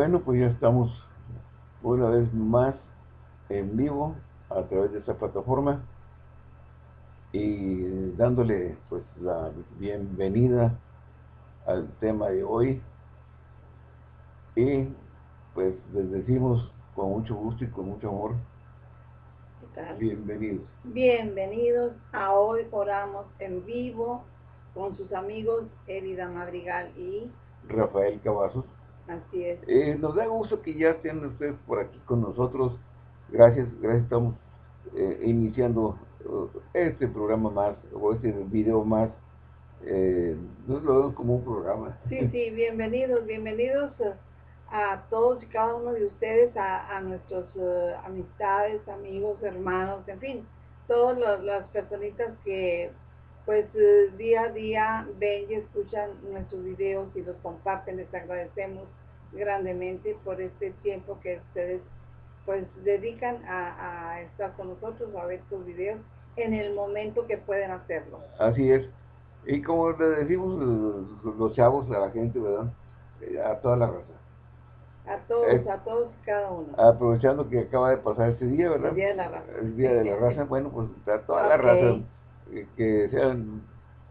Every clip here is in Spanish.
Bueno, pues ya estamos una vez más en vivo a través de esta plataforma y dándole pues la bienvenida al tema de hoy. Y pues les decimos con mucho gusto y con mucho amor bienvenidos. Bienvenidos. A hoy oramos en vivo con sus amigos Elida Madrigal y Rafael Cavazos así es. Eh, nos da gusto que ya estén ustedes por aquí con nosotros. Gracias, gracias. Estamos eh, iniciando eh, este programa más o este video más. Eh, lo vemos como un programa. Sí, sí, bienvenidos, bienvenidos a todos y cada uno de ustedes, a, a nuestros uh, amistades, amigos, hermanos, en fin, todas las personitas que pues uh, día a día ven y escuchan nuestros videos y los comparten, les agradecemos grandemente por este tiempo que ustedes pues dedican a, a estar con nosotros, a ver sus videos en el momento que pueden hacerlo. Así es. Y como le decimos los, los chavos a la gente, ¿verdad? Eh, a toda la raza a todos, a todos cada uno. Aprovechando que acaba de pasar este día, ¿verdad? El Día de la Raza. El Día de la Raza, bueno, pues a toda la raza, eh, que sean,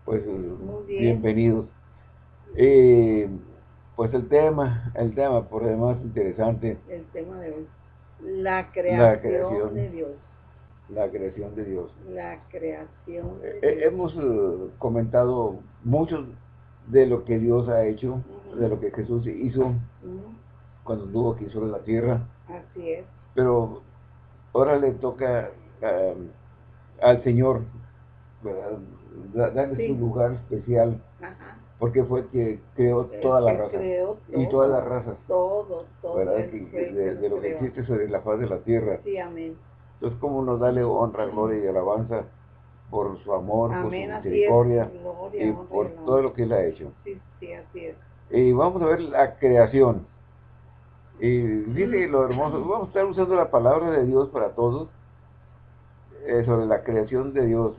pues, bienvenidos. Eh, pues el tema, el tema por demás interesante. El tema de hoy. La creación, de Dios. La creación de Dios. La creación de eh, Dios. hemos comentado mucho de lo que Dios ha hecho, de lo que Jesús hizo cuando anduvo aquí sobre la tierra. Así es. Pero ahora le toca al Señor, ¿verdad? darle su lugar especial. Ajá. Porque fue que creó toda la raza. y todas las razas. Todo, todo. ¿verdad? de, lo que existe sobre la faz de la tierra. Sí, amén. Entonces, ¿cómo nos dale honra, gloria y alabanza por su amor, por su misericordia y por todo lo que Él ha hecho? Sí, sí, así es. Y vamos a ver la creación. Y dice lo hermoso, vamos a estar usando la palabra de Dios para todos, eh, sobre la creación de Dios.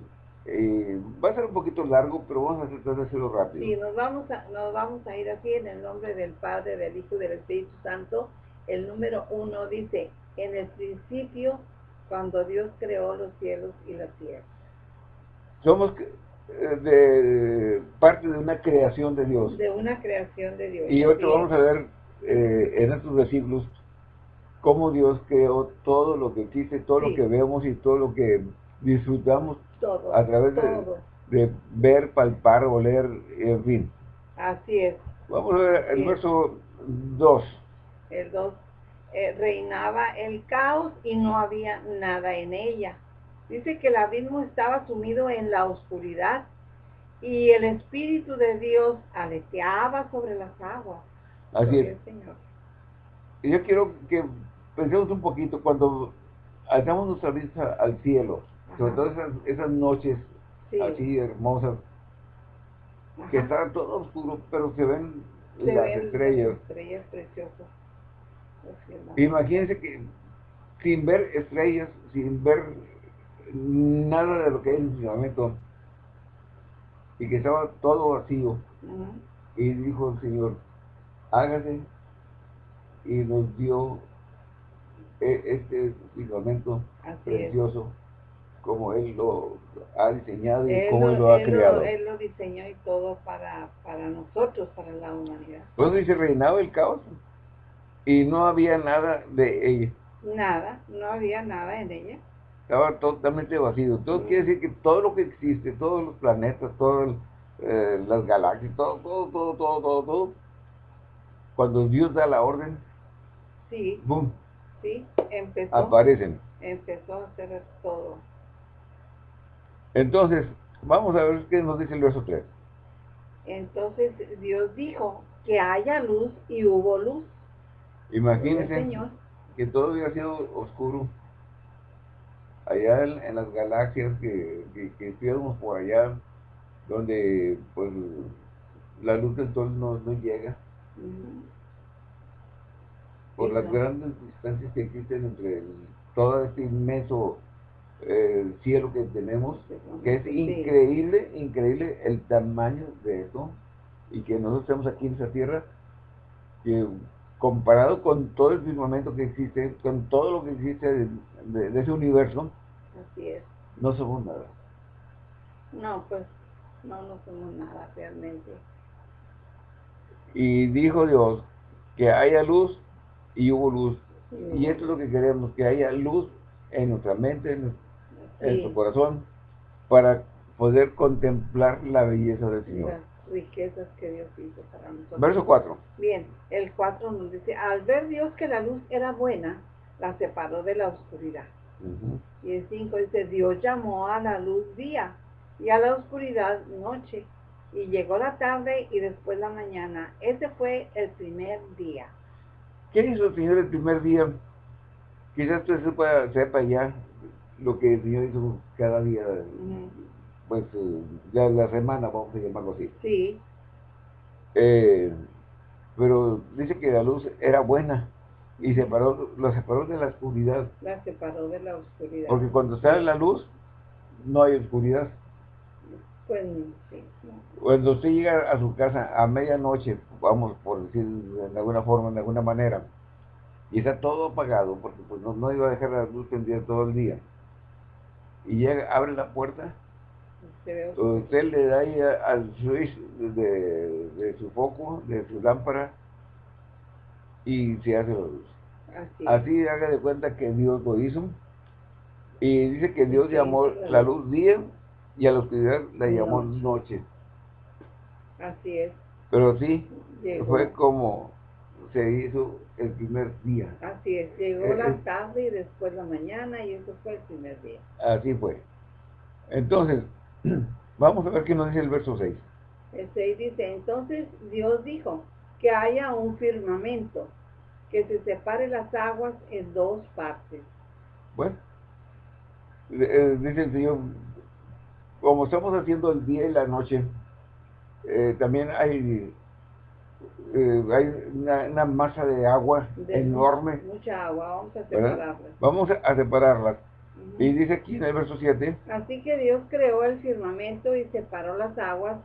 Va a ser un poquito largo, pero vamos a tratar de hacerlo rápido. Sí, nos vamos, a, nos vamos a ir así en el nombre del Padre, del Hijo y del Espíritu Santo. El número uno dice, en el principio, cuando Dios creó los cielos y la tierra. Somos eh, de parte de una creación de Dios. De una creación de Dios. Y otro vamos a ver eh, en estos versículos cómo Dios creó todo lo que existe, todo lo que vemos y todo lo que disfrutamos a través de, ver, palpar, oler, en fin. Así es. Vamos a ver el verso 2. El 2. Eh, reinaba el caos y no había nada en ella. Dice que el abismo estaba sumido en la oscuridad y el Espíritu de Dios aleteaba sobre las aguas. Así es. Y yo quiero que pensemos un poquito cuando hagamos nuestra vista al cielo, sobre todo esas, noches así hermosas, que está todo oscuro, pero se ven las estrellas. estrellas preciosas. Imagínense que sin ver estrellas, sin ver nada de lo que es el funcionamiento, y que estaba todo vacío, y dijo el Señor, hágase y nos dio e, este firmamento precioso como Él lo ha diseñado y como Él lo ha creado. él lo diseñó y todo para, para nosotros, para la humanidad. Pues dice, reinaba el caos y no había nada de ella. Nada, no había nada en ella. Estaba totalmente vacío. Todo quiere decir que todo lo que existe, todos los planetas, todas eh, las galaxias, todo, todo, todo, todo, todo, todo cuando Dios da la orden, sí, boom, sí, empezó, aparecen. Empezó a hacer todo. Entonces, vamos a ver qué nos dice el verso 3. Entonces Dios dijo que haya luz y hubo luz. Imagínense que todo hubiera sido oscuro. Allá en, las galaxias que, que, estuviéramos por allá, donde pues la luz del sol no, no llega por las grandes distancias que existen entre todo este inmenso eh, cielo que tenemos, que es increíble, increíble el tamaño de eso, y que nosotros estamos aquí en esa tierra, que comparado con todo el firmamento que existe, con todo lo que existe de, ese universo, Así es. no somos nada. No, pues no, no somos nada realmente. Y dijo Dios que haya luz y hubo luz. Y esto es lo que queremos, que haya luz en nuestra mente, en, nuestro corazón, para poder contemplar la belleza del Señor. Las riquezas que Dios hizo para nosotros. Verso 4. Bien, el 4 nos dice, al ver Dios que la luz era buena, la separó de la oscuridad. Y el 5 dice, Dios llamó a la luz día y a la oscuridad noche. Y llegó la tarde y después la mañana. Ese fue el primer día. ¿Qué hizo el Señor el primer día? Quizás usted sepa, sepa ya lo que el Señor hizo cada día, pues eh, ya la semana, vamos a llamarlo así. Sí. Eh, pero dice que la luz era buena y separó, la separó de la oscuridad. La separó de la oscuridad. Porque cuando sale la luz, no hay oscuridad. Pues, sí, Cuando usted llega a su casa a medianoche, vamos por decir de alguna forma, de alguna manera, y está todo apagado, porque pues no, iba a dejar la luz prendida todo el día, y llega, abre la puerta, usted le da ahí al switch de, su foco, de su lámpara, y se hace la luz. Así. haga de cuenta que Dios lo hizo, y dice que Dios llamó la luz día, y a la oscuridad la llamó noche. Así es. Pero sí, fue como se hizo el primer día. Así es, llegó eh, la eh. tarde y después la mañana y eso fue el primer día. Así fue. Entonces, vamos a ver qué nos dice el verso 6. El 6 dice, entonces Dios dijo que haya un firmamento, que se separe las aguas en dos partes. Bueno, eh, dice el Señor, como estamos haciendo el día y la noche, eh, también hay, eh, hay una, masa de agua enorme. Mucha agua, vamos a separarla. Vamos a separarlas. Y dice aquí en el verso 7. Así que Dios creó el firmamento y separó las aguas.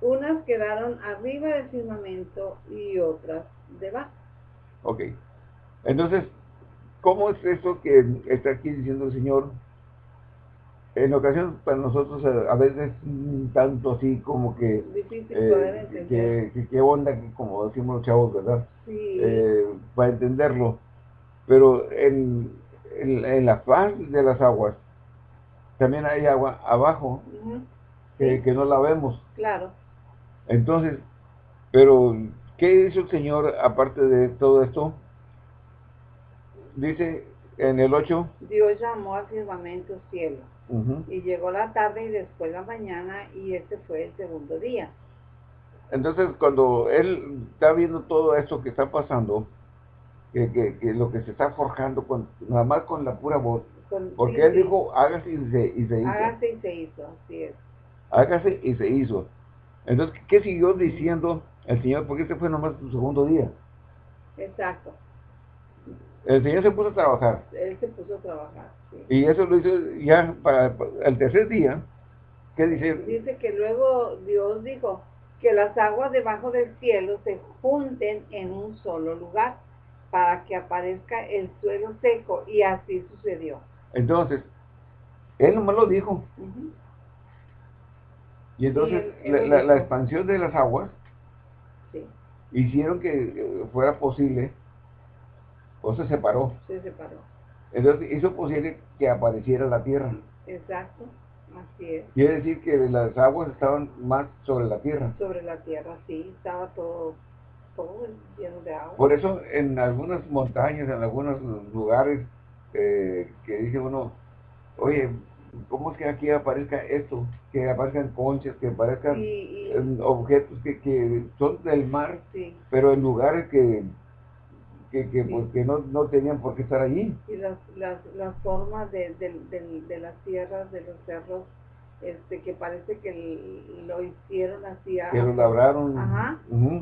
Unas quedaron arriba del firmamento y otras debajo. Ok. Entonces, ¿cómo es eso que está aquí diciendo el Señor? En ocasiones para nosotros eh, a veces tanto así como que eh, que, onda como decimos los chavos verdad sí. Eh, para entenderlo. Pero en, en, la faz de las aguas también hay agua abajo que, que, no la vemos. Claro. Entonces pero qué hizo el señor aparte de todo esto dice en el 8 Dios llamó al firmamento cielo y llegó la tarde y después la mañana y este fue el segundo día. Entonces cuando él está viendo todo esto que está pasando, que, que, lo que se está forjando, con, nada más con la pura voz, porque él dijo, hágase y se, y se hizo. Hágase y se hizo, así es. Hágase y se hizo. Entonces, ¿qué siguió diciendo el Señor? Porque este fue nomás su segundo día. Exacto. El Señor se puso a trabajar. Él se puso a trabajar, Y eso lo hizo ya para el tercer día. ¿Qué dice? Dice que luego Dios dijo que las aguas debajo del cielo se junten en un solo lugar para que aparezca el suelo seco y así sucedió. Entonces, él nomás lo dijo. Y entonces la, expansión de las aguas hicieron que fuera posible o se separó. Se separó. Entonces hizo posible que apareciera la tierra. Exacto, así es. Quiere decir que las aguas estaban más sobre la tierra. Sobre la tierra, sí, estaba todo, todo lleno de agua. Por eso en algunas montañas, en algunos lugares, eh, que dice uno, oye, ¿cómo es que aquí aparezca esto? Que aparezcan conchas, que aparezcan objetos que, que son del mar, pero en lugares que que, que, pues, no, no, tenían por qué estar allí. Y las, las, las formas de, de, de, las tierras, de los cerros, este, que parece que lo hicieron así. Que lo labraron. Ajá.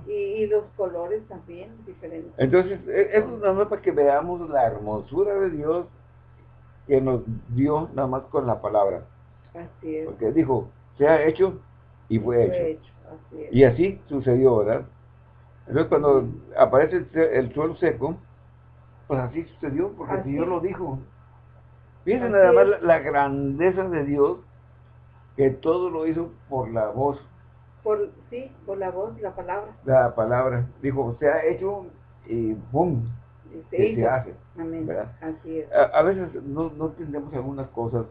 y, los colores también diferentes. Entonces, e, eso es nada más para que veamos la hermosura de Dios que nos dio nada más con la palabra. Así es. Porque dijo, se ha hecho y fue, hecho. Y así sucedió, ¿verdad? Entonces cuando aparece el, suelo seco, pues así sucedió, porque Dios lo dijo. Fíjense nada más la, grandeza de Dios, que todo lo hizo por la voz. Por, sí, por la voz, la palabra. La palabra. Dijo, se ha hecho y ¡pum! Se, se hace. Amén. Así es. A, veces no, no, entendemos algunas cosas,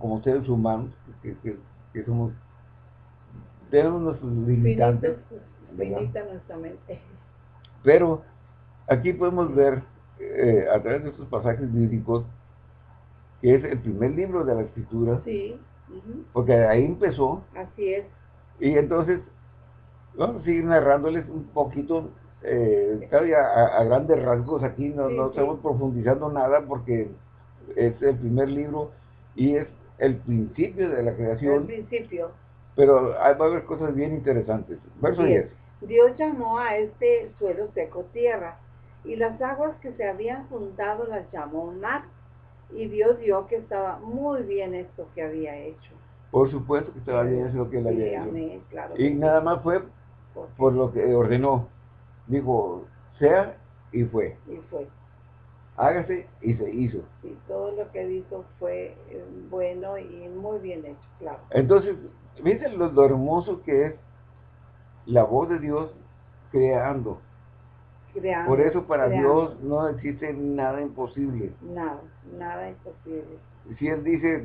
como seres humanos, que, que, somos, tenemos nuestros limitantes. Nuestra mente. Pero aquí podemos ver, eh, a través de estos pasajes bíblicos, que es el primer libro de la escritura. Sí. Porque ahí empezó. Así es. Y entonces, vamos a seguir narrándoles un poquito, eh, a, a, grandes rasgos aquí, no, no estamos profundizando nada porque es el primer libro y es el principio de la creación. El principio. Pero va a haber cosas bien interesantes. Verso 10. Dios llamó a este suelo seco tierra, y las aguas que se habían juntado las llamó mar y Dios vio que estaba muy bien esto que había hecho. Por supuesto que estaba bien eso que él había hecho. y nada más fue por, lo que ordenó. Dijo, sea y fue. Y fue. Hágase y se hizo. Y todo lo que hizo fue eh, bueno y muy bien hecho, claro. Entonces, fíjense lo hermoso que es la voz de Dios creando. Por eso para Dios no existe nada imposible. Nada, nada imposible. Si Él dice,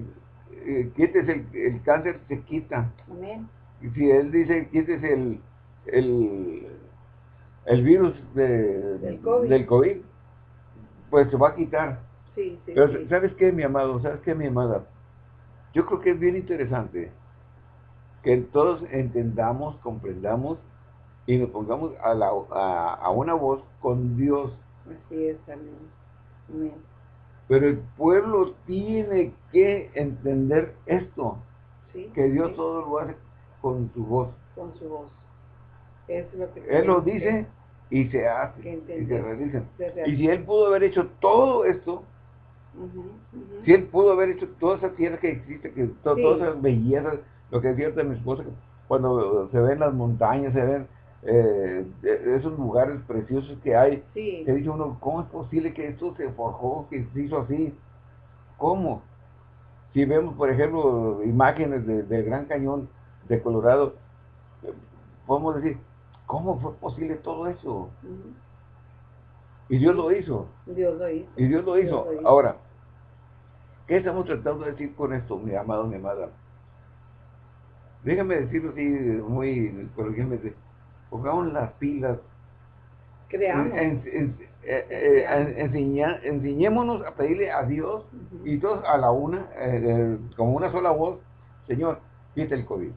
eh, quites el, el, cáncer, se quita. Amén. Y si Él dice, quites el, el, el virus de, del, COVID. pues se va a quitar. Sí, sí, Pero, ¿sabes qué, mi amado? ¿Sabes qué, mi amada? Yo creo que es bien interesante que todos entendamos, comprendamos y nos pongamos a, la, a, una voz con Dios. Así es, amén. Pero el pueblo tiene que entender esto, que Dios todo lo hace con su voz. Con su voz. Es lo que Él lo dice y se hace, y se realiza. Y si Él pudo haber hecho todo esto, si Él pudo haber hecho toda esa tierra que existe, que todas esas bellezas, lo que decía de mi esposa, cuando se ven las montañas, se ven eh, esos lugares preciosos que hay, sí. que dice uno, ¿cómo es posible que esto se forjó, que se hizo así? ¿Cómo? Si vemos, por ejemplo, imágenes del Gran Cañón de Colorado, podemos decir, ¿cómo fue posible todo eso? Y Dios lo hizo. Dios lo hizo. Y Dios lo hizo. Ahora, ¿qué estamos tratando de decir con esto, mi amado, mi amada? Déjame decirlo así, muy coloquialmente pongamos las pilas. Creamos. Eh, eh, enseñémonos a pedirle a Dios y todos a la una, eh, como una sola voz, Señor, quita el COVID.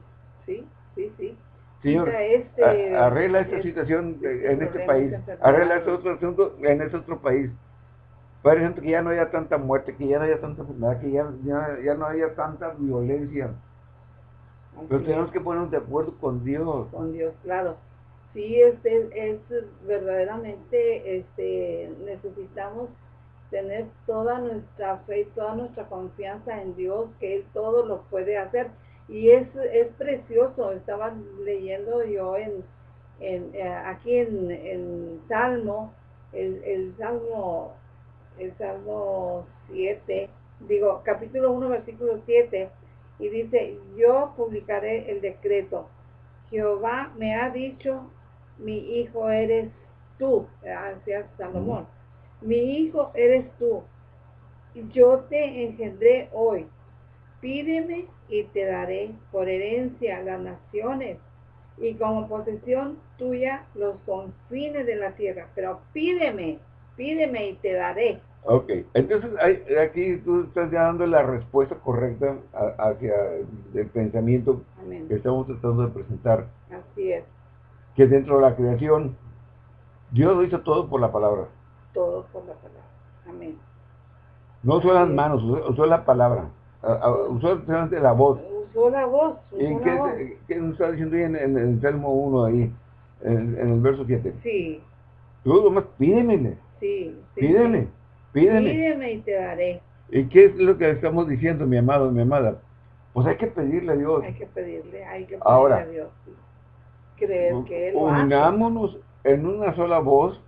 Sí, sí, sí. Señor, este, arregla esta este situación en este país, arregla este otro asunto en este otro país. Ejemplo, que ya no haya tanta muerte, que ya no haya tanta enfermedad, que ya, ya, no haya tanta violencia. Pero tenemos que ponernos de acuerdo con Dios. Con Dios, claro. Sí este es verdaderamente este necesitamos tener toda nuestra fe toda nuestra confianza en Dios que él todo lo puede hacer. Y es, es precioso. Estaba leyendo yo en, en eh, aquí en, en Salmo el, el Salmo el Salmo 7 digo capítulo 1 versículo 7 y dice yo publicaré el decreto. Jehová me ha dicho mi hijo eres tú, hacia Salomón, mi hijo eres tú, yo te engendré hoy, pídeme y te daré por herencia las naciones y como posesión tuya los confines de la tierra, pero pídeme, pídeme y te daré. Ok, entonces aquí tú estás dando la respuesta correcta hacia el pensamiento que estamos tratando de presentar. Así es que dentro de la creación, Dios lo hizo todo por la palabra. Todo por la palabra. Amén. No usó las manos, usó, la palabra. Usó solamente la voz. Usó la voz. ¿Y qué, qué, nos está diciendo ahí en, el Salmo 1 ahí, en, el verso 7? Sí. Tú nomás pídemele. Sí, sí. Pídeme, pídeme. Pídeme y te daré. ¿Y qué es lo que estamos diciendo, mi amado, mi amada? Pues hay que pedirle a Dios. Hay que pedirle, hay que pedirle Ahora, a Dios creer que Él Unámonos en una sola voz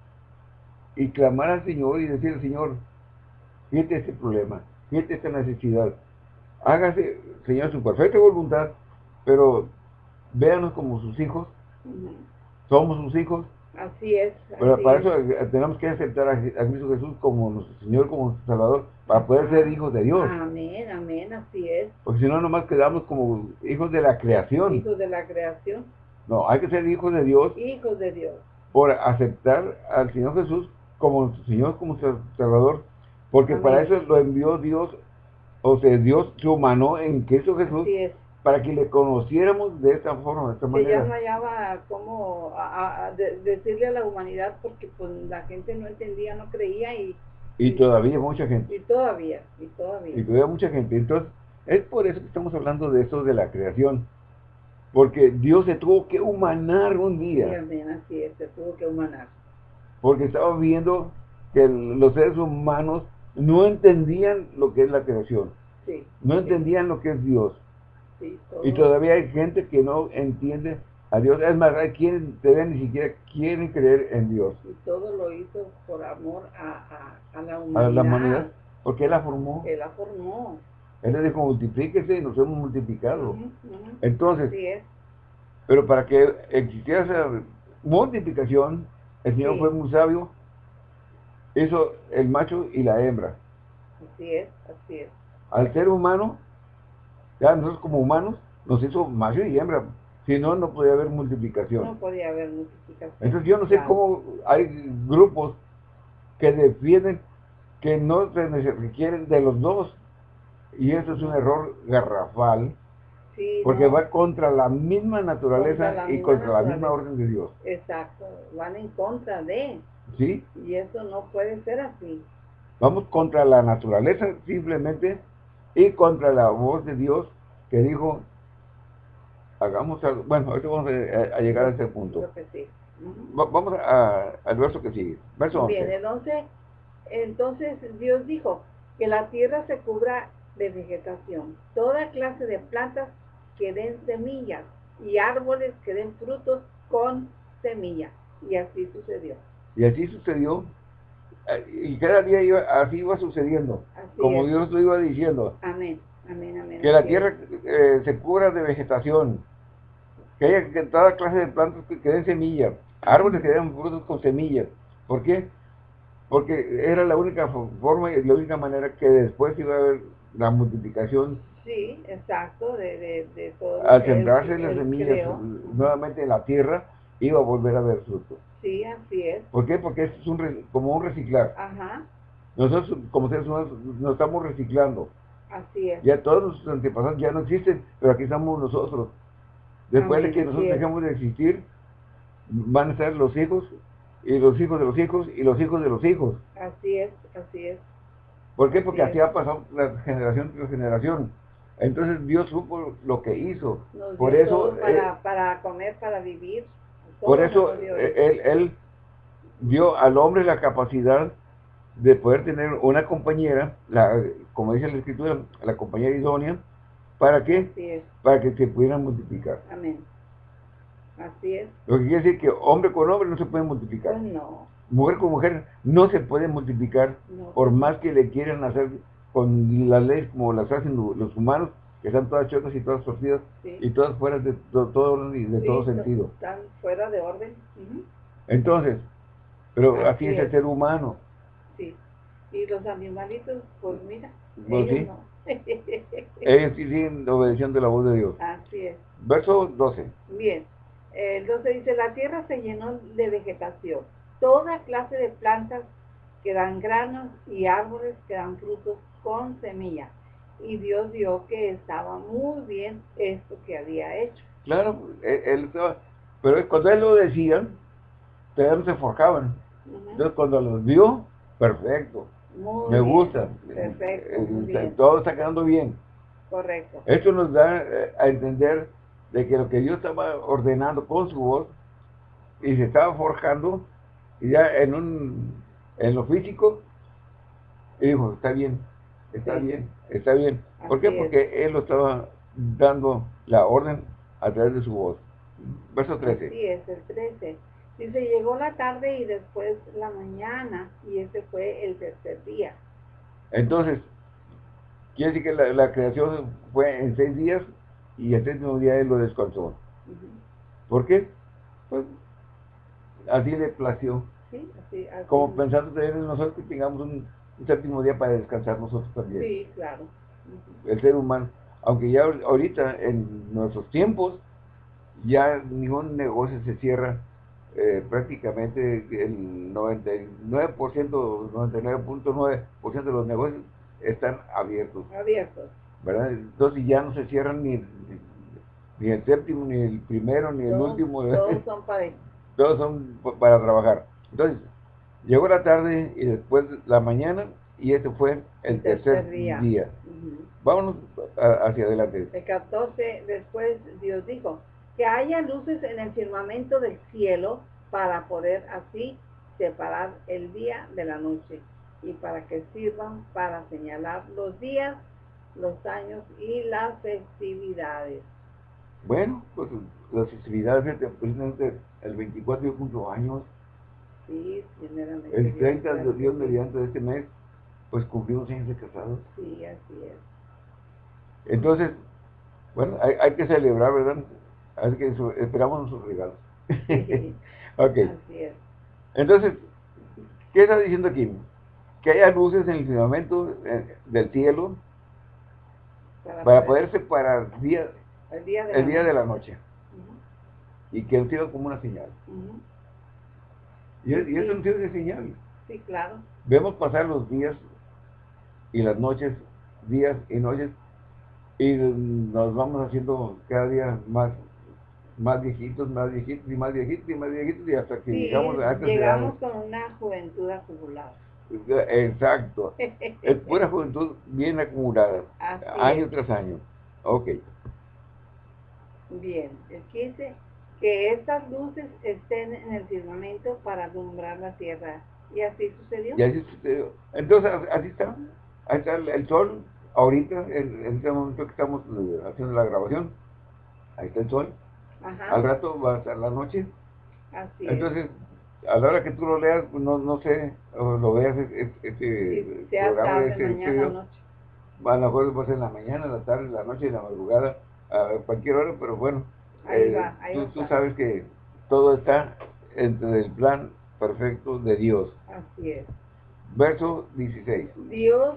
y clamar al Señor y decir, Señor, fíjate este problema, fíjate esta necesidad. Hágase, Señor, su perfecta voluntad, pero véanos como sus hijos. Somos sus hijos. Así es. Pero para eso eh, tenemos que aceptar a, Cristo Jesús como nuestro Señor, como nuestro Salvador, para poder ser hijos de Dios. Amén, amén, así es. Porque si no, nomás quedamos como hijos de la creación. Hijos de la creación. No, hay que ser hijos de Dios. Hijos de Dios. Por aceptar al Señor Jesús como nuestro Señor, como nuestro Salvador. Porque para eso lo envió Dios, o sea, Dios se humanó en Cristo Jesús. Así es para que le conociéramos de esta forma, de esta manera. Ya no hallaba cómo decirle a la humanidad porque pues la gente no entendía, no creía y... Y, todavía mucha gente. Y todavía, y todavía. Y todavía mucha gente. Entonces, es por eso que estamos hablando de eso de la creación. Porque Dios se tuvo que humanar un día. Sí, así es, se tuvo que humanar. Porque estaba viendo que los seres humanos no entendían lo que es la creación. Sí, no entendían lo que es Dios y todavía hay gente que no entiende a Dios. Es más, hay quienes todavía ni siquiera quieren creer en Dios. Y todo lo hizo por amor a, a, la humanidad. A la humanidad. Porque Él la formó. Él la formó. Él le dijo, multiplíquese y nos hemos multiplicado. Entonces, pero para que existiera esa multiplicación, el Señor fue muy sabio, hizo el macho y la hembra. Así es, así es. Al ser humano, ya nosotros como humanos nos hizo macho y hembra. Si no, no podía haber multiplicación. No podía haber multiplicación. Entonces yo no sé cómo hay grupos que defienden que no se requieren de los dos. Y eso es un error garrafal. porque va contra la misma naturaleza y contra la misma orden de Dios. Exacto, van en contra de. Sí. Y eso no puede ser así. Vamos contra la naturaleza simplemente y contra la voz de Dios que dijo, hagamos algo. Bueno, ahorita vamos a, llegar a ese punto. vamos al verso que sigue. Verso 11. Bien, 11, entonces Dios dijo, que la tierra se cubra de vegetación, toda clase de plantas que den semillas y árboles que den frutos con semilla. Y así sucedió. Y así sucedió y cada día iba, así iba sucediendo, como Dios lo iba diciendo. Amén, amén, amén. Que la tierra eh, se cubra de vegetación, que haya que toda clase de plantas que, den semillas, árboles que den frutos con semillas. ¿Por qué? Porque era la única forma y la única manera que después iba a haber la multiplicación. Sí, exacto, de, de, todo. Al sembrarse las semillas nuevamente en la tierra, iba a volver a ver fruto. Sí, así es. ¿Por qué? Porque es un como un reciclar. Ajá. Nosotros como seres humanos nos estamos reciclando. Así es. Ya todos nuestros antepasados ya no existen, pero aquí estamos nosotros. Después de que nosotros dejemos de existir, van a estar los hijos, y los hijos de los hijos, y los hijos de los hijos. Así es, así es. ¿Por qué? Porque así, ha pasado la generación tras generación. Entonces Dios supo lo que hizo. Por eso... Para, eh, para comer, para vivir. Por eso él, él dio al hombre la capacidad de poder tener una compañera, la, como dice la escritura, la compañera idónea, ¿para qué? Para que se pudieran multiplicar. Amén. Así es. Lo que quiere decir que hombre con hombre no se puede multiplicar. Pues no. Mujer con mujer no se puede multiplicar, por más que le quieran hacer con las leyes como las hacen los humanos, que están todas chotas y todas torcidas y todas fuera de todo orden y de todo sentido. Están fuera de orden. Entonces, pero así, es, el ser humano. Sí. Y los animalitos, pues mira, pues ellos no. ellos sí siguen obedeciendo la voz de Dios. Así es. Verso 12. Bien. El 12 dice, la tierra se llenó de vegetación, toda clase de plantas que dan granos y árboles que dan frutos con semilla y Dios vio que estaba muy bien esto que había hecho. Claro, él, pero cuando él lo decía, todos se forjaban. Entonces cuando los vio, perfecto, me gusta, perfecto, eh, todo está quedando bien. Correcto. Esto nos da eh, a entender de que lo que Dios estaba ordenando con su voz y se estaba forjando, y ya en un en lo físico, y dijo, está bien, está bien, está bien. ¿Por qué? Porque él lo estaba dando la orden a través de su voz. Verso 13. Sí, es el 13. Dice, llegó la tarde y después la mañana, y ese fue el tercer día. Entonces, quiere decir que la, creación fue en seis días y el séptimo día él lo descansó. ¿Por qué? Pues así le plació. Sí, así, Como pensando en nosotros que tengamos un, séptimo día para descansar nosotros también. Sí, claro. El ser humano. Aunque ya ahorita, en nuestros tiempos, ya ningún negocio se cierra eh, prácticamente el 99%, 99.9% de los negocios están abiertos. Abiertos. ¿Verdad? Entonces ya no se cierran ni, ni el séptimo, ni el primero, ni el último. Todos son para Todos son para trabajar. Entonces, llegó la tarde y después la mañana y este fue el, tercer, día. Vámonos hacia adelante. El 14, después Dios dijo, que haya luces en el firmamento del cielo para poder así separar el día de la noche y para que sirvan para señalar los días, los años y las festividades. Bueno, pues las festividades, precisamente el 24 yo cumplo años. Sí. El 30 de Dios mediante este mes, pues cumplimos años de casados. Sí, así es. Entonces, bueno, hay, hay que celebrar, ¿verdad? Así que esperamos nuestros regalos. ok. Así es. Entonces, ¿qué está diciendo aquí? Que haya luces en el firmamento eh, del cielo para, poder separar día, el día de, la, noche. Y que el cielo como una señal. Y, es, y es un cielo de señal. Sí, claro. Vemos pasar los días y las noches, días y noches, y nos vamos haciendo cada día más más viejitos, más viejitos y más viejitos y más viejitos y hasta que llegamos a Llegamos con una juventud acumulada. Exacto. es pura juventud bien acumulada, año tras año. Ok. Bien, el 15, que estas luces estén en el firmamento para alumbrar la tierra. ¿Y así sucedió? Y así sucedió. Entonces, así está. Ahí está el, sol, ahorita, en, este momento que estamos eh, haciendo la grabación. Ahí está el sol al rato va a estar la noche. Así Entonces, a la hora que tú lo leas, pues, no, no sé, o lo veas, este programa de este estudio, a lo mejor va a ser en la mañana, en la tarde, en la noche, en la madrugada, a cualquier hora, pero bueno, eh, tú, sabes que todo está entre el plan perfecto de Dios. Así es. Verso 16. Dios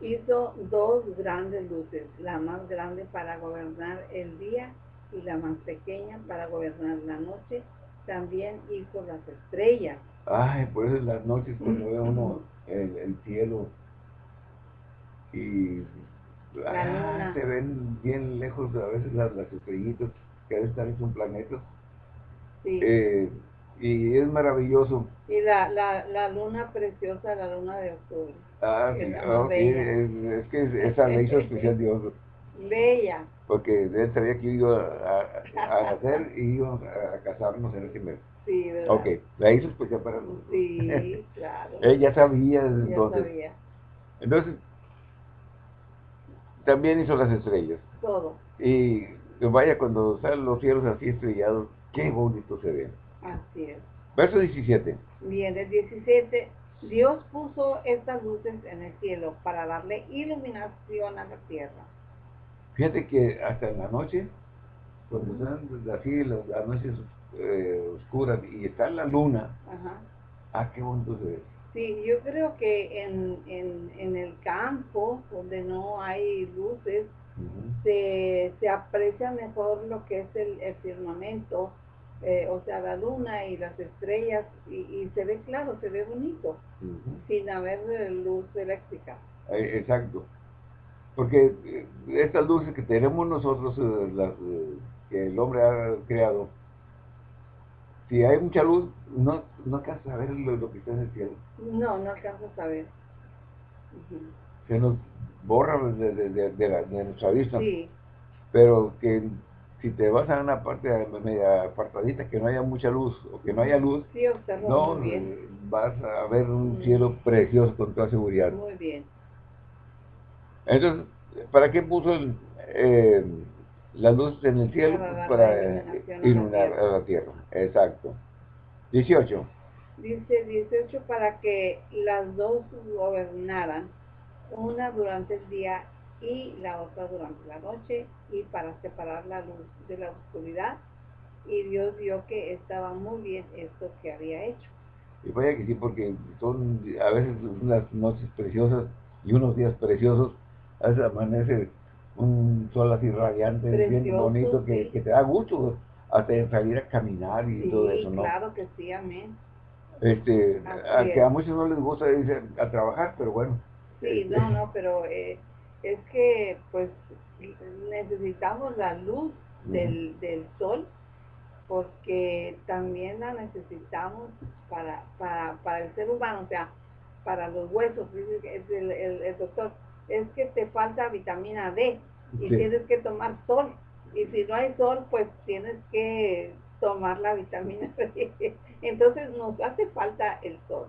hizo dos grandes luces, la más grande para gobernar el día y la más pequeña para gobernar la noche, también hizo las estrellas. Ay, por eso en las noches cuando ve uno el, cielo y ah, se ven bien lejos a veces las, estrellitas que estar en un planeta. Sí. Eh, y es maravilloso. Y la, la, la luna preciosa, la luna de octubre. Ah, sí, es, que esa ley hizo especial Dios. Bella porque él sabía que iba a, a, hacer y íbamos a, casarnos en ese mes. Sí, ¿verdad? Ok, la hizo especial para nosotros. Sí, claro. Él ya sabía desde entonces. Sabía. Entonces, también hizo las estrellas. Todo. Y vaya, cuando salen los cielos así estrellados, qué bonito se ve. Así es. Verso 17. Bien, el 17. Dios puso estas luces en el cielo para darle iluminación a la tierra Fíjate que hasta en la noche, cuando están así las, noches eh, oscuras y está la luna, Ajá. ah, qué bonito se ve. Sí, yo creo que en, en, el campo, donde no hay luces, se, se, aprecia mejor lo que es el, firmamento, eh, o sea, la luna y las estrellas, y, se ve claro, se ve bonito, sin haber luz eléctrica. Eh, exacto. Porque eh, estas luces que tenemos nosotros, eh, las, eh, que el hombre ha creado, si hay mucha luz, no, no alcanzas a ver lo, que está en el cielo. No, no alcanzas a ver. Se nos borra de, de, de, nuestra vista. Sí. Pero que si te vas a una parte media apartadita, que no haya mucha luz o que no haya luz, sí, no, vas a ver un cielo precioso con toda seguridad. Muy bien. Entonces, ¿para qué puso eh, la luz en el cielo? Para, iluminar a la tierra. Exacto. 18. Dice 18 para que las dos gobernaran, una durante el día y la otra durante la noche, y para separar la luz de la oscuridad. Y Dios vio que estaba muy bien esto que había hecho. Y vaya que sí, porque son a veces unas noches preciosas y unos días preciosos, a veces amanece un sol así radiante, bien bonito, que, te da gusto hasta salir a caminar y todo eso, ¿no? claro que sí, amén. Este, a, que a muchos no les gusta irse a, trabajar, pero bueno. Sí, no, no, pero eh, es que pues necesitamos la luz del, del sol porque también la necesitamos para, para, para el ser humano, o sea, para los huesos, dice el, el, doctor, es que te falta vitamina D y tienes que tomar sol. Y si no hay sol, pues tienes que tomar la vitamina D. Entonces nos hace falta el sol.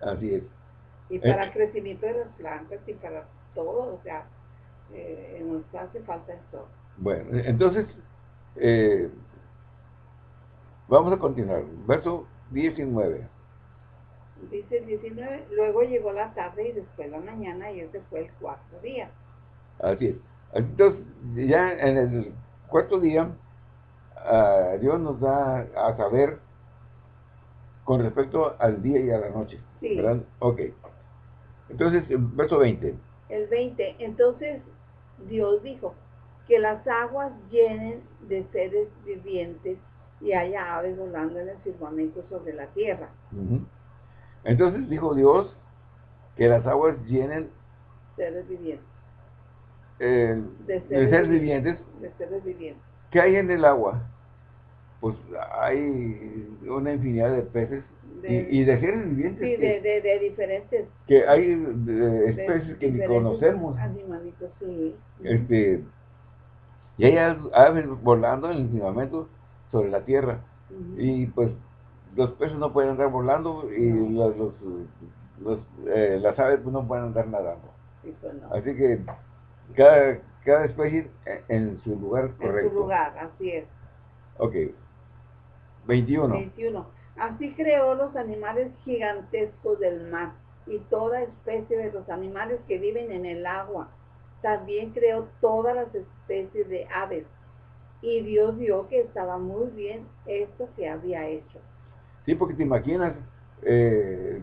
Así es. Y para el eh. crecimiento de las plantas y para todo, o sea, eh, nos hace falta sol. Bueno, entonces, eh, vamos a continuar. Verso 19. Dice 19, luego llegó la tarde y después la mañana y ese fue el cuarto día. Así es. Entonces, ya en el cuarto día, uh, Dios nos da a saber con respecto al día y a la noche. Sí. ¿Verdad? Ok. Entonces, verso 20. El 20. Entonces, Dios dijo, que las aguas llenen de seres vivientes y haya aves volando en el firmamento sobre la tierra. Entonces dijo Dios que las aguas llenen seres vivientes. Eh, de, seres, vivientes. De seres vivientes. ¿Qué hay en el agua? Pues hay una infinidad de peces y, de seres vivientes. Sí, que, de, diferentes. Que hay especies que ni conocemos. Animalitos, sí. Este, y hay aves volando en el firmamento sobre la tierra. Y pues los peces no pueden andar volando y los, los, eh, las aves pues, no pueden andar nadando. Pues, así que cada, cada especie en su lugar correcto. En su lugar, así es. Ok. 21. 21. Así creó los animales gigantescos del mar y toda especie de los animales que viven en el agua. También creó todas las especies de aves. Y Dios vio que estaba muy bien esto que había hecho. Sí, porque te imaginas, eh,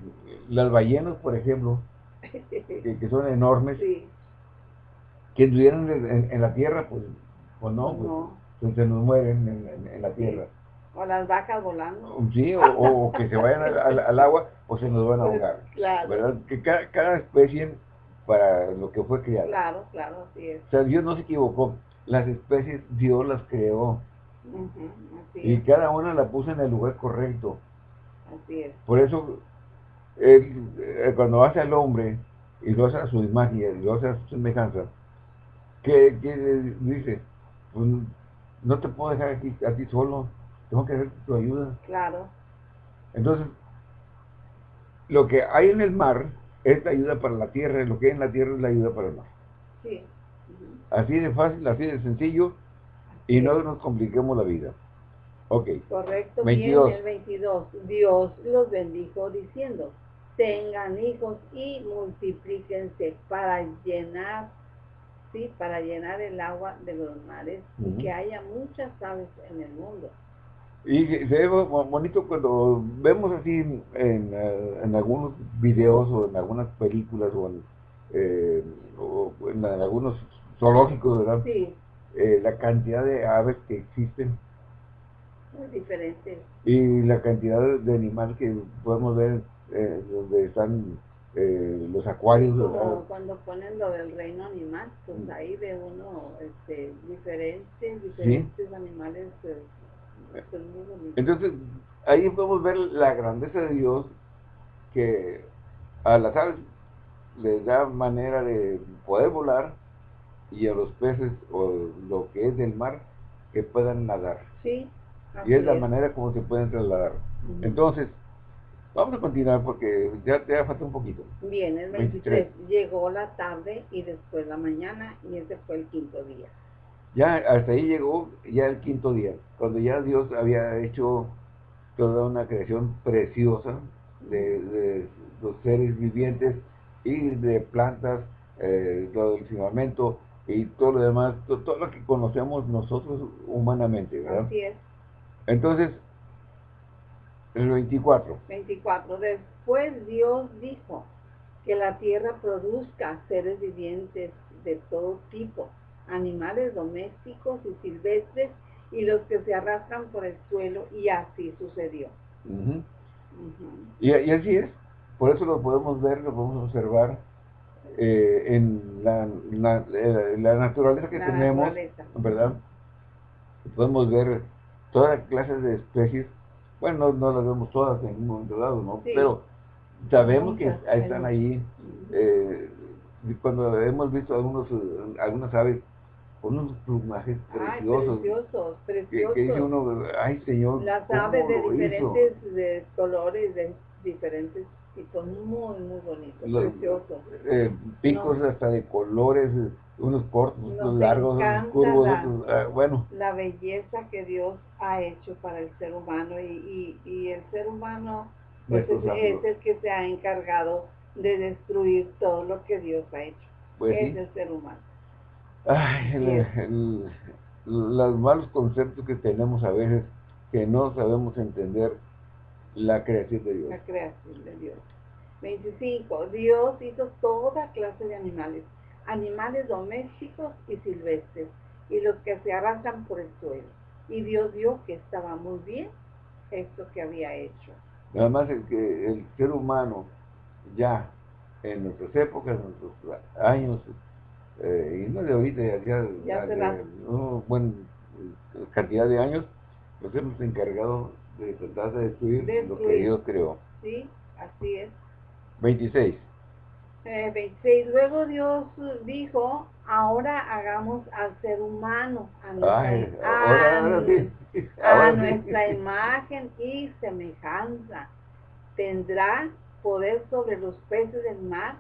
las ballenas, por ejemplo, que, son enormes, que estuvieran en, la tierra, pues, pues no, pues, pues se nos mueren en, la tierra. O las vacas volando. Sí, o, que se vayan al, agua o se nos van a pues, ahogar. Claro. ¿Verdad? Que cada, especie para lo que fue creada. Claro, claro, así es. O sea, Dios no se equivocó. Las especies Dios las creó. y cada una la puso en el lugar correcto. Por eso, eh, cuando hace al hombre y lo hace a su imagen y lo hace a su semejanza, que, dice, pues, no te puedo dejar aquí a ti solo, tengo que hacer tu ayuda. Claro. Entonces, lo que hay en el mar es la ayuda para la tierra, lo que hay en la tierra es la ayuda para el mar. Sí. Así de fácil, así de sencillo, y no nos compliquemos la vida. Correcto, 22. bien, el 22. Dios los bendijo diciendo, tengan hijos y multiplíquense para llenar, sí, para llenar el agua de los mares y que haya muchas aves en el mundo. Y se ve bonito cuando vemos así en, eh, en, algunos videos o en algunas películas o en, eh, algunos zoológicos, ¿verdad? Sí. Eh, la cantidad de aves que existen muy diferente. Y la cantidad de animales que podemos ver eh, donde están eh, los acuarios. cuando ponen lo del reino animal, pues mm. ahí ve uno este, diferentes, diferentes animales. Pues, Entonces, ahí podemos ver la grandeza de Dios que a las aves les da manera de poder volar y a los peces o lo que es del mar que puedan nadar. Sí, y es la manera como se pueden trasladar. Entonces, vamos a continuar porque ya te falta un poquito. Bien, el 23. Llegó la tarde y después la mañana y ese fue el quinto día. Ya hasta ahí llegó ya el quinto día, cuando ya Dios había hecho toda una creación preciosa de, los seres vivientes y de plantas, eh, todo el firmamento y todo lo demás, todo, lo que conocemos nosotros humanamente, ¿verdad? Así es. Entonces, el 24. 24. Después Dios dijo que la tierra produzca seres vivientes de todo tipo, animales domésticos y silvestres y los que se arrastran por el suelo y así sucedió. Y, así es, por eso lo podemos ver, lo podemos observar eh, en la, eh, naturaleza que tenemos, ¿verdad? Podemos ver todas clases de especies, bueno, no, las vemos todas en un momento dado, ¿no? Pero sabemos que están ahí, eh, cuando hemos visto algunos, algunas aves unos plumajes preciosos. preciosos, preciosos. Que, dice uno, ay señor, Las aves de diferentes de colores, de diferentes y son muy, muy bonitos, preciosos. Eh, picos hasta de colores, unos cortos, unos largos, unos curvos, ah, bueno. La belleza que Dios ha hecho para el ser humano y, y, el ser humano pues es, el que se ha encargado de destruir todo lo que Dios ha hecho. Pues es el ser humano. Ay, los malos conceptos que tenemos a veces que no sabemos entender la creación de Dios. La creación de Dios. 25. Dios hizo toda clase de animales, animales domésticos y silvestres, y los que se arrastran por el suelo. Y Dios vio que estaba muy bien esto que había hecho. Además, el que el ser humano ya en nuestras épocas, en nuestros años, eh, y no de ahorita, ya, ya, ya una buena cantidad de años, nos hemos encargado de tratar de destruir, lo que Dios creó. Sí, así es. 26. Eh, 26. Luego Dios dijo, ahora hagamos al ser humano, a nuestra imagen y semejanza. Tendrá poder sobre los peces del mar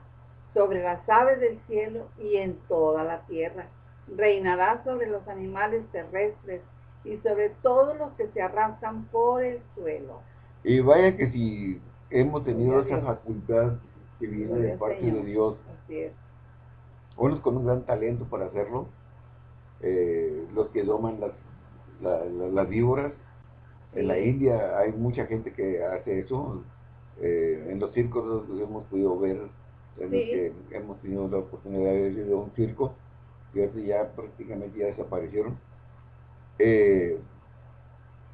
sobre las aves del cielo y en toda la tierra. Reinará sobre los animales terrestres y sobre todos los que se arrastran por el suelo. Y vaya que si hemos tenido esa facultad que viene de parte de Dios, unos con un gran talento para hacerlo, eh, los que doman las, las víboras, en la India hay mucha gente que hace eso, eh, en los circos hemos podido ver en que hemos tenido la oportunidad de ir a un circo, que ya prácticamente ya desaparecieron. Eh,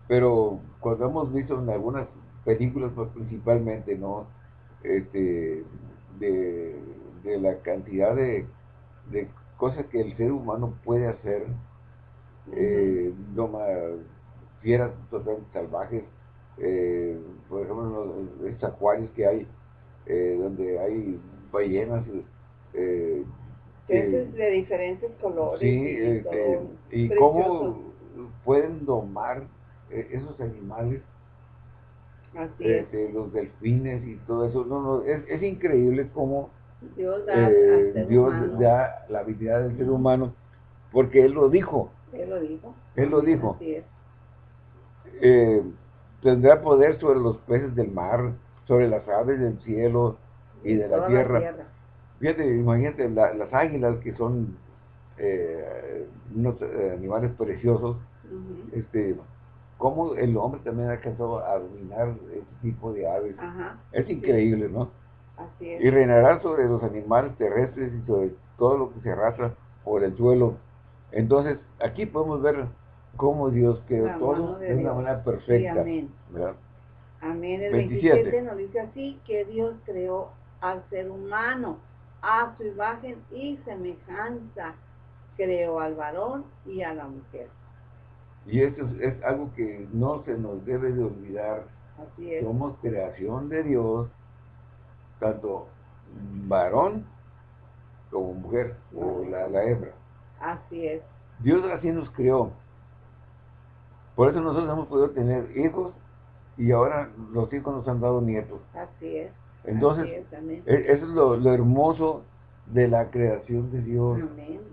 pero cuando hemos visto en algunas películas, pues, principalmente, ¿no? Este, de, la cantidad de, cosas que el ser humano puede hacer, eh, fieras totalmente salvajes, eh, por ejemplo, los acuarios que hay, eh, donde hay ballenas. Eh, de diferentes colores. Sí, y, y cómo pueden domar eh, esos animales. Así este, Los delfines y todo eso. No, no, es, es increíble cómo Dios, da, eh, Dios da la habilidad del ser humano, porque Él lo dijo. Él lo dijo. Él lo dijo. Eh, tendrá poder sobre los peces del mar, sobre las aves del cielo, y de la tierra. Fíjate, imagínate las águilas que son eh, unos eh, animales preciosos, este, cómo el hombre también ha alcanzado a dominar este tipo de aves. es increíble, ¿no? Así es. Y reinará sobre los animales terrestres y sobre todo lo que se arrastra por el suelo. Entonces, aquí podemos ver cómo Dios creó todo de una manera perfecta. amén. Amén. El 27 nos dice así que Dios creó al ser humano, a su imagen y semejanza. Creó al varón y a la mujer. Y eso es, algo que no se nos debe de olvidar. Así es. Somos creación de Dios, tanto varón como mujer, o la, la hembra. Así es. Dios así nos creó. Por eso nosotros hemos podido tener hijos y ahora los hijos nos han dado nietos. Así es. Entonces, e, eso es lo, hermoso de la creación de Dios.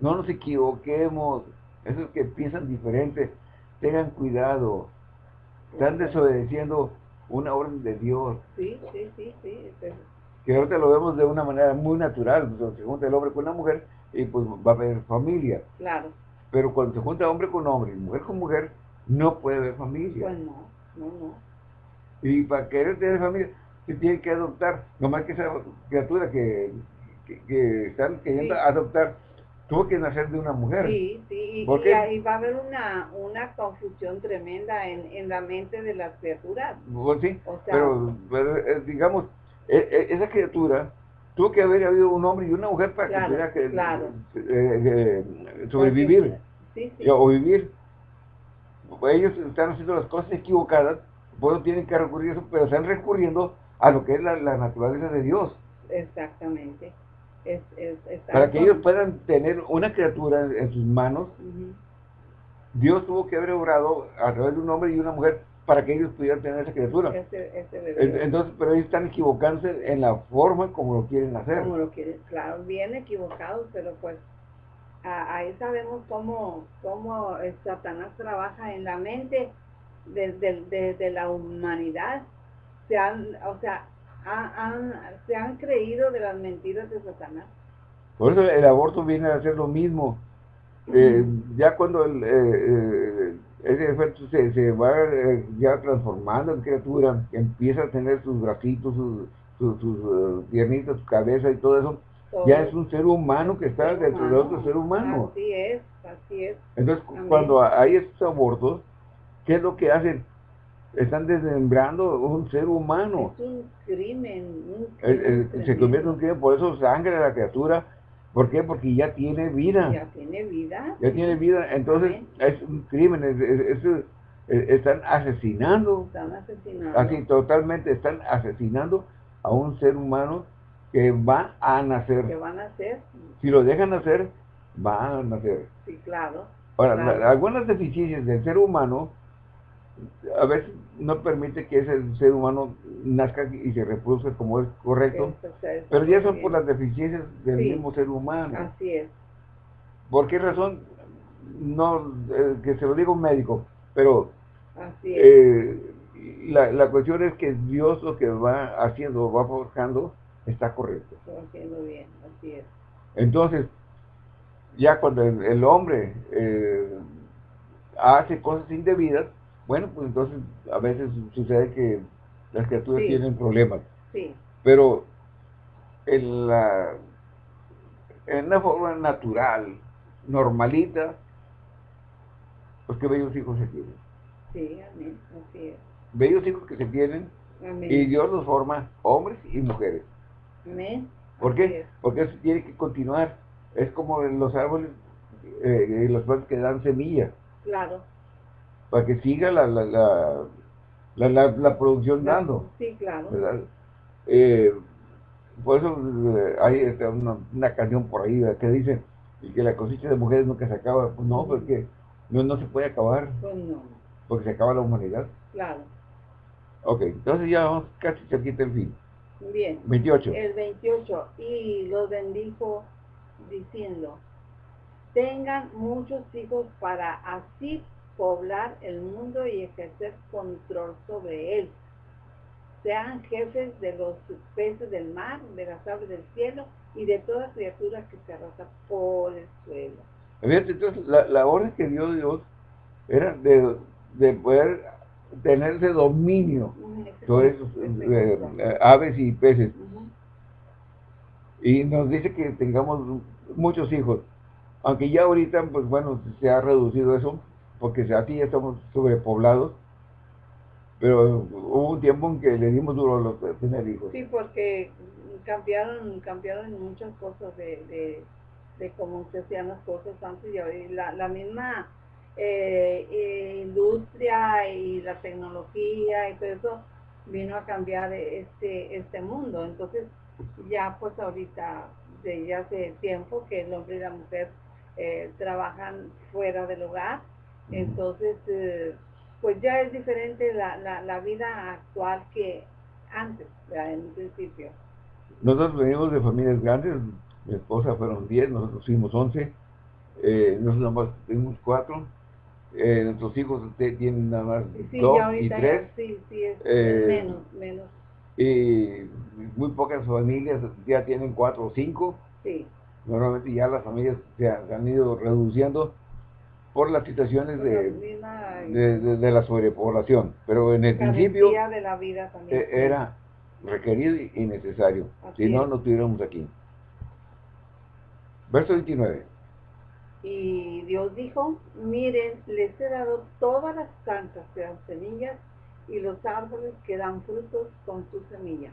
No nos equivoquemos. Esos que piensan diferente, tengan cuidado. Están desobedeciendo una orden de Dios. Sí, sí, sí, sí. Que ahorita lo vemos de una manera muy natural. se junta el hombre con la mujer y pues va a haber familia. Claro. Pero cuando se junta hombre con hombre y mujer con mujer, no puede haber familia. Pues no, no, no. Y para querer tener familia, se tiene que adoptar. Nomás que esa criatura que, que, están queriendo adoptar tuvo que nacer de una mujer. Sí, sí, y, ahí va a haber una, una confusión tremenda en, en la mente de las criaturas. Pues sí, pero, eh, digamos, e, e, esa criatura tuvo que haber habido un hombre y una mujer para que pudiera que, claro. Eh, eh, sobrevivir o vivir. Ellos están haciendo las cosas equivocadas, pues tienen que recurrir a eso, pero están recurriendo a lo que es la, la naturaleza de Dios. Exactamente. Es, es, para que ellos puedan tener una criatura en, sus manos, Dios tuvo que haber obrado a través de un hombre y una mujer para que ellos pudieran tener esa criatura. Entonces, pero ellos están equivocándose en la forma como lo quieren hacer. Como lo quieren, claro, bien equivocados, pero pues ahí sabemos cómo, cómo Satanás trabaja en la mente de, de la humanidad. Se han, o sea, se han creído de las mentiras de Satanás. Por eso el aborto viene a ser lo mismo. Eh, ya cuando el, eh, eh, ese efecto se, se va ya transformando en criatura, empieza a tener sus bracitos, sus, sus, piernitas, su cabeza y todo eso, ya es un ser humano que está dentro de otro ser humano. Así es, así es. Entonces, cuando hay estos abortos, ¿qué es lo que hacen? Están desmembrando un ser humano. Es un crimen. se convierte en un crimen, por eso sangre la criatura. ¿Por qué? Porque ya tiene vida. Ya tiene vida. Ya tiene vida. Entonces es un crimen. están asesinando. Están asesinando. Así, totalmente están asesinando a un ser humano que va a nacer. Que va a nacer. Si lo dejan nacer, va a nacer. Sí, claro. Ahora, algunas deficiencias del ser humano a veces no permite que ese ser humano nazca y se reproduzca como es correcto, pero ya son por las deficiencias del mismo ser humano. Así es. ¿Por qué razón? No, eh, que se lo diga un médico, pero eh, la, la, cuestión es que Dios lo que va haciendo, va forjando, está correcto. Está haciendo bien, así es. Entonces, ya cuando el, hombre eh, hace cosas indebidas, bueno, pues entonces a veces sucede que las criaturas tienen problemas. Sí. Pero en la en una forma natural, normalita, pues qué bellos hijos se tienen. Sí, amén, así es. Bellos hijos que se tienen y Dios los forma hombres y mujeres. Amén. ¿Por qué? Porque eso tiene que continuar. Es como los árboles eh, los plantas que dan semillas. Claro para que siga la, la, la, la, la producción dando. Sí, claro. Eh, por eso eh, hay este, una, una, canción por ahí que dice que la cosecha de mujeres nunca se acaba. Pues no, porque no, no se puede acabar. Pues no. Porque se acaba la humanidad. Claro. Ok, entonces ya vamos casi cerquita el fin. Bien. 28. El 28. Y los bendijo diciendo, tengan muchos hijos para así poblar el mundo y ejercer control sobre él. Sean jefes de los peces del mar, de las aves del cielo y de toda criatura que se arrastra por el suelo. entonces la, orden que dio Dios era de, de poder tener ese dominio sobre esos eh, eh, aves y peces. Y nos dice que tengamos muchos hijos. Aunque ya ahorita, pues bueno, se ha reducido eso, porque aquí ya estamos sobrepoblados, pero hubo un tiempo en que le dimos duro a los tener hijos. Sí, porque cambiaron cambiaron muchas cosas de, de, cómo se hacían las cosas antes y hoy. La, misma eh, eh, industria y la tecnología y todo eso vino a cambiar este, este mundo. Entonces, ya pues ahorita, de ya hace tiempo que el hombre y la mujer eh, trabajan fuera del hogar entonces, eh, pues ya es diferente la, la, la, vida actual que antes, en un principio. Nosotros venimos de familias grandes, mi esposa fueron 10, nosotros fuimos 11, eh, nosotros nomás tuvimos 4, eh, nuestros hijos tienen nada más dos y tres. sí, sí, es eh, menos, menos. Y muy pocas familias ya tienen cuatro o cinco. Sí. Normalmente ya las familias se han, ido reduciendo por las situaciones de, de, la sobrepoblación. Pero en el principio de la vida también, eh, era requerido y necesario. si no, no estuviéramos aquí. Verso 29. Y Dios dijo, miren, les he dado todas las plantas que dan semillas y los árboles que dan frutos con su semilla.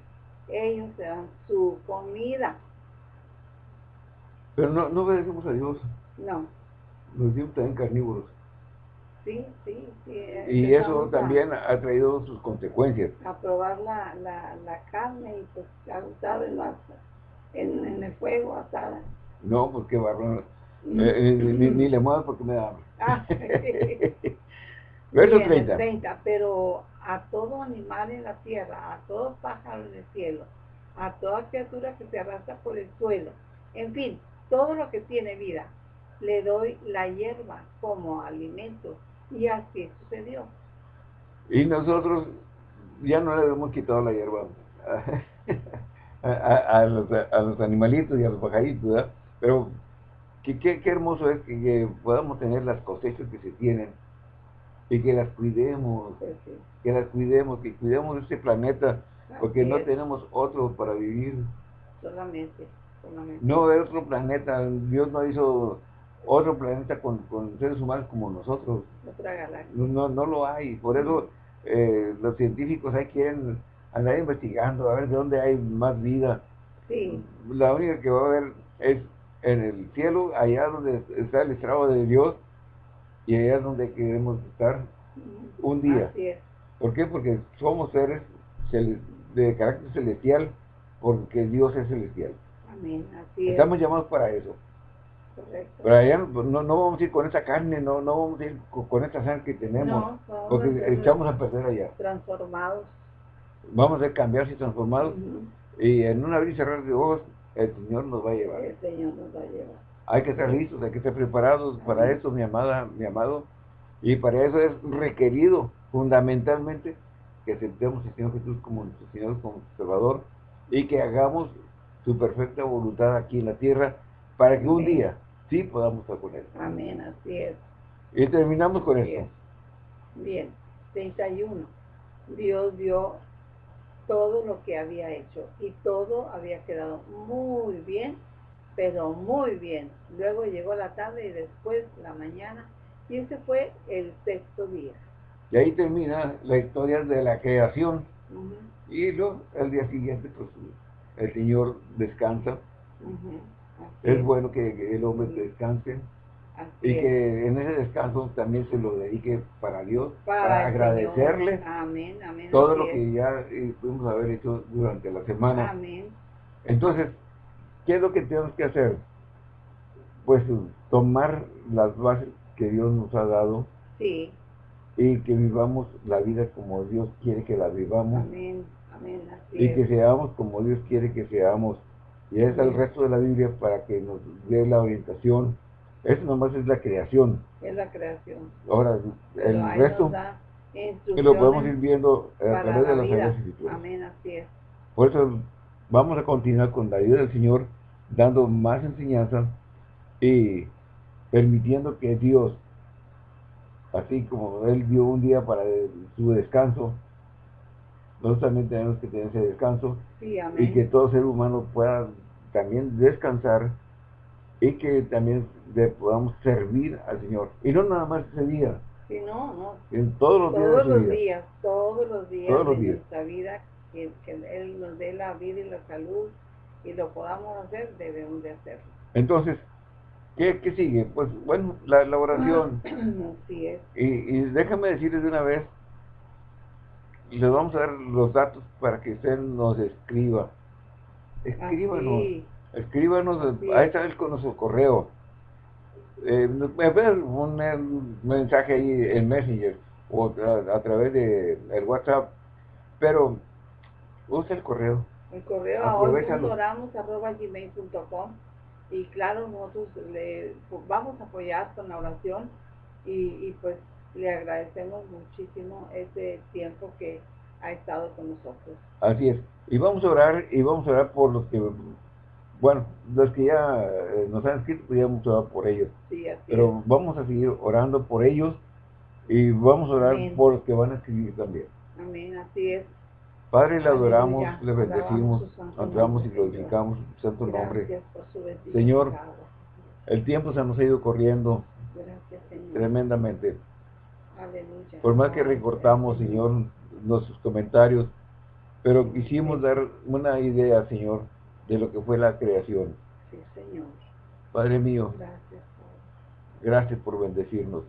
Ellos se dan su comida. Pero no, no obedecemos a Dios. No. Nos dio también carnívoros. Sí, sí, sí. Y eso también ha traído sus consecuencias. A probar la, la, la carne y pues a en, en, en el fuego asada. No, porque pues, barrón. Mm. Eh, eh, ni, ni, le muevo porque me da hambre. Ah, Verso 30. 30. Pero a todo animal en la tierra, a todo pájaro en el cielo, a toda criatura que se arrastra por el suelo, en fin, todo lo que tiene vida, le doy la hierba como alimento. Y así sucedió. Y nosotros ya no le hemos quitado la hierba a, los, a los, animalitos y a los pajaritos, ¿verdad? Pero qué, qué, hermoso es que, podamos tener las cosechas que se tienen y que las cuidemos, que las cuidemos, que cuidemos este planeta, porque no tenemos otro para vivir. Solamente, solamente. No es otro planeta, Dios no hizo otro planeta con, seres humanos como nosotros. No, no lo hay, por eso eh, los científicos ahí quieren andar investigando, a ver de dónde hay más vida. Sí. La única que va a haber es en el cielo, allá donde está el estrado de Dios, y allá es donde queremos estar un día. ¿Por qué? Porque somos seres de carácter celestial, porque Dios es celestial. Amén, Estamos llamados para eso. Correcto. Pero allá no, no, vamos a ir con esa carne, no, no vamos a ir con, esta sangre que tenemos, porque echamos a perder allá. Transformados. Vamos a cambiar y transformados, y en una abrir y cerrar de ojos, el Señor nos va a llevar. El Señor nos va a llevar. Hay que estar listos, hay que estar preparados para eso, mi amada, mi amado. Y para eso es requerido fundamentalmente que aceptemos al Señor Jesús como nuestro Señor, como Salvador, y que hagamos su perfecta voluntad aquí en la tierra, para que un día sí podamos estar con Él. Amén, así es. Y terminamos con esto. Bien, 31. Dios dio todo lo que había hecho y todo había quedado muy bien, pero muy bien. Luego llegó la tarde y después la mañana y ese fue el sexto día. Y ahí termina la historia de la creación. Y luego el día siguiente pues el Señor descansa. Es bueno que, el hombre descanse y que en ese descanso también se lo dedique para Dios, para, agradecerle todo lo que ya eh, pudimos haber hecho durante la semana. Entonces, ¿qué es lo que tenemos que hacer? Pues tomar las bases que Dios nos ha dado y que vivamos la vida como Dios quiere que la vivamos y que seamos como Dios quiere que seamos. Y es el resto de la Biblia para que nos dé la orientación eso nomás es la creación. Es la creación. Ahora, el resto que lo podemos ir viendo a través de las Sagradas Escrituras. Amén, así es. Por eso vamos a continuar con la ayuda del Señor, dando más enseñanza y permitiendo que Dios, así como Él dio un día para su descanso, nosotros también tenemos que tener ese descanso y que todo ser humano pueda también descansar y que también le podamos servir al Señor. Y no nada más ese día. Sí, no, no. En todos los días. Todos los días, todos los días todos los días. nuestra vida, que, Él nos dé la vida y la salud y lo podamos hacer, debemos de hacerlo. Entonces, ¿qué, qué sigue? Pues bueno, la, la oración. Así es. Y, y déjame decirles de una vez, les vamos a dar los datos para que usted nos escriba. Escríbanos. Escríbanos, ahí está el, con nuestro correo. Eh, me un, mensaje ahí en Messenger o a, través de el WhatsApp, pero usa el correo. El correo ahora gmail.com y claro, nosotros le vamos a apoyar con la oración y, pues le agradecemos muchísimo ese tiempo que ha estado con nosotros. Así es. Y vamos a orar, y vamos a orar por los que, bueno, los que ya eh, nos han escrito, pues ya vamos a orar por ellos. Sí, así Pero vamos a seguir orando por ellos y vamos a orar por los que van a escribir también. Amén, así es. Padre, le adoramos, le bendecimos, honramos y glorificamos su santo nombre. Señor, el tiempo se nos ha ido corriendo tremendamente. Por más que recortamos, Señor, nuestros comentarios, pero quisimos dar una idea, Señor, de lo que fue la creación. Sí, Señor. Padre mío, gracias, por bendecirnos.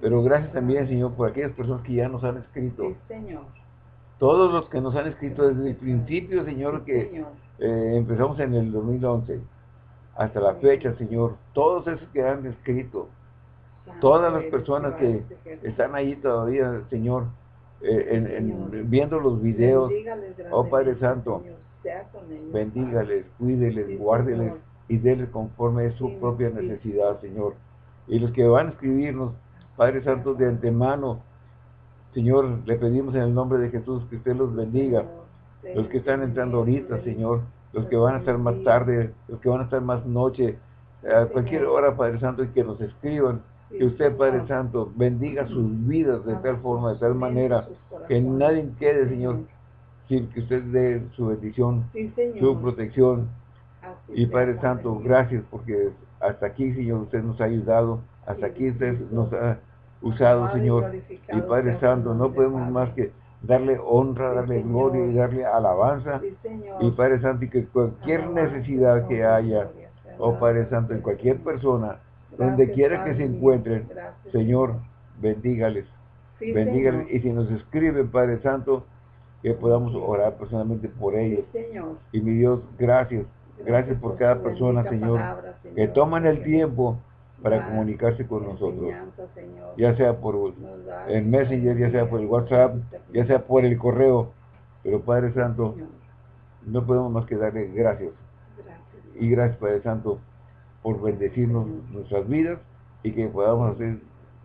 pero gracias también, Señor, por aquellas personas que ya nos han escrito. Sí, Señor todos los que nos han escrito desde el principio, Señor, que eh, empezamos en el 2011, hasta la fecha, Señor, todos esos que han escrito, todas las personas que están ahí todavía, Señor, eh, viendo los videos, oh Padre Santo, bendígales, cuídeles, guárdeles y déles conforme a su propia necesidad, Señor. Y los que van a escribirnos, Padre Santo, de antemano, Señor, le pedimos en el nombre de Jesús que usted los bendiga. Los que están entrando ahorita, Señor, los que van a estar más tarde, los que van a estar más noche, a cualquier hora, Padre Santo, y que nos escriban, que usted, Padre Santo, bendiga sus vidas de tal forma, de tal manera, que nadie quede, Señor, sin que usted dé su bendición, su protección. Y Padre Santo, gracias porque hasta aquí, Señor, usted nos ha ayudado, hasta aquí usted nos ha usado, Señor. Y Padre Santo, no podemos más que darle honra, darle gloria y darle alabanza. y Padre Santo, y que cualquier necesidad que haya, oh Padre Santo, en cualquier persona, donde quiera que se encuentren, Señor, bendígales. bendígales. Y si nos escriben, Padre Santo, que podamos orar personalmente por ellos. Y mi Dios, gracias. Gracias por cada persona, Señor, que toman el tiempo para comunicarse con nosotros. Ya sea por el Messenger, ya sea por el WhatsApp, ya sea por el correo. Pero Padre Santo, no podemos más que darle gracias. Y gracias Padre Santo por bendecirnos nuestras vidas y que podamos hacer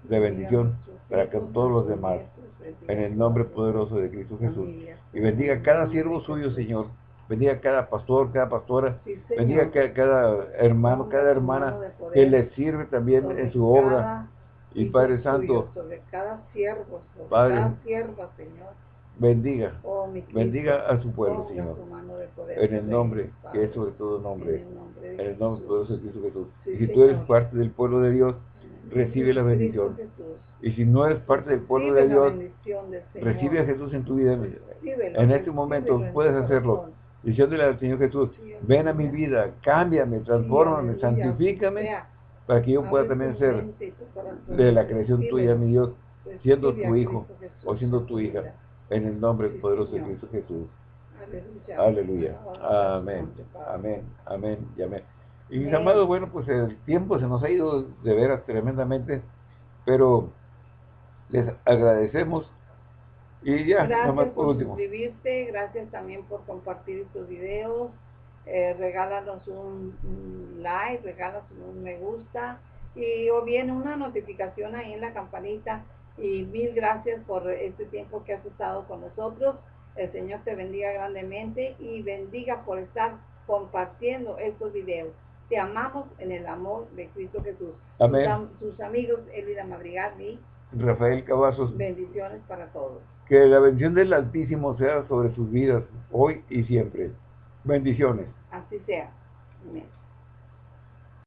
de bendición para que todos los demás. En el nombre poderoso de Cristo Jesús. Y bendiga cada siervo suyo, Señor bendiga cada pastor, cada pastora, bendiga cada, hermano, cada hermana que le sirve también en su obra. Y Padre Santo, Padre, Señor, bendiga, oh, bendiga a su pueblo, Señor, en el nombre, que es sobre todo nombre, en el nombre poderoso de Cristo Jesús. y si tú eres parte del pueblo de Dios, recibe la bendición. Y si no eres parte del pueblo de Dios, recibe a Jesús en tu vida. En este momento puedes hacerlo. diciéndole al Señor Jesús, ven a mi vida, cámbiame, transfórmame, santifícame, para que yo pueda también ser de la creación tuya, mi Dios, siendo tu hijo o siendo tu hija, en el nombre poderoso de Cristo Jesús. Aleluya. Amén. Amén. Amén. Y amén. Y mis amados, bueno, pues el tiempo se nos ha ido de veras tremendamente, pero les agradecemos y ya, gracias por, suscribirte, gracias también por compartir estos videos. Eh, regálanos un, like, regálanos un me gusta y o bien una notificación ahí en la campanita. Y mil gracias por este tiempo que has estado con nosotros. El Señor te bendiga grandemente y bendiga por estar compartiendo estos videos. Te amamos en el amor de Cristo Jesús. Amén. Sus, amigos Elvira Madrigal y Rafael Cavazos. Bendiciones para todos. Que la bendición del Altísimo sea sobre sus vidas, hoy y siempre. Bendiciones. Así sea. Amén.